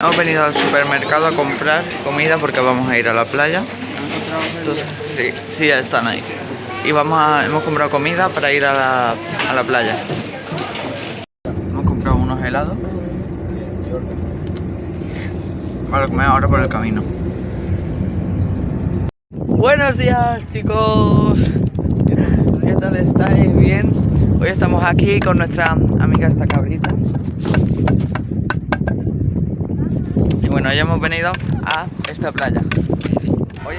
Hemos venido al supermercado a comprar comida porque vamos a ir a la playa. Sí, sí, ya están ahí. Y vamos a, hemos comprado comida para ir a la, a la playa. Hemos comprado unos helados. Para comer ahora por el camino. Buenos días chicos. ¿Qué tal estáis? ¿Bien? Hoy estamos aquí con nuestra amiga esta cabrita. Y bueno, ya hemos venido a esta playa. Oye.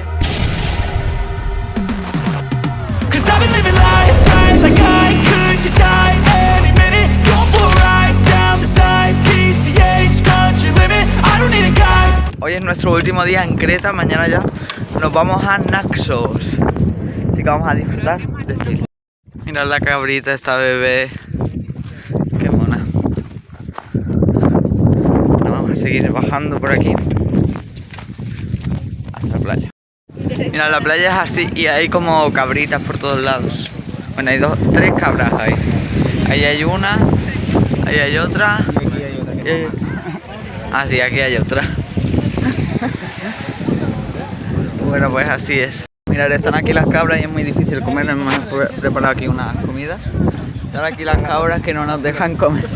Hoy es nuestro último día en Creta, mañana ya nos vamos a Naxos. Así que vamos a disfrutar de este. Mirad la cabrita, esta bebé. Qué mona. Ahora vamos a seguir bajando por aquí. Hasta la playa. Mira, la playa es así y hay como cabritas por todos lados. Bueno, hay dos, tres cabras ahí. Ahí hay una, ahí hay otra. y sí, aquí hay otra. Bueno, pues así es. Mirad, están aquí las cabras y es muy difícil comer. Hemos pre- preparado aquí unas comidas. Ahora aquí las cabras que no nos dejan comer.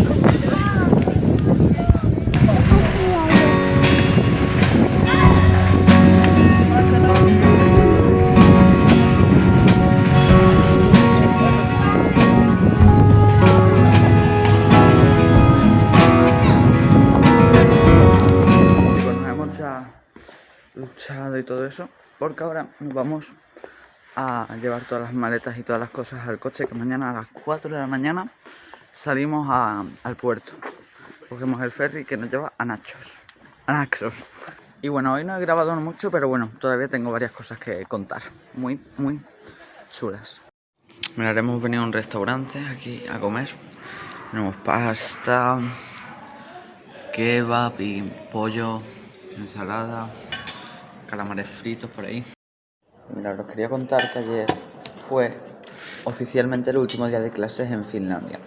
Y todo eso, porque ahora nos vamos a llevar todas las maletas y todas las cosas al coche, que mañana a las 4 de la mañana salimos al puerto. Cogemos el ferry que nos lleva a Nachos, a Naxos. Y bueno, hoy no he grabado mucho, pero bueno, todavía tengo varias cosas que contar, muy, muy chulas. Mirad, hemos venido a un restaurante aquí a comer. Tenemos pasta, kebab y pollo, ensalada, calamares fritos por ahí. Mira, os quería contar que ayer fue oficialmente el último día de clases en Finlandia.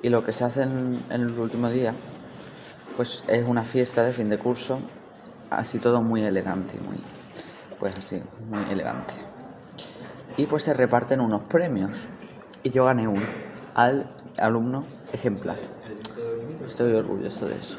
Y lo que se hace en, en el último día, pues es una fiesta de fin de curso, así todo muy elegante y muy, pues así, muy elegante. Y pues se reparten unos premios. Y yo gané uno al alumno ejemplar. Estoy orgulloso de eso.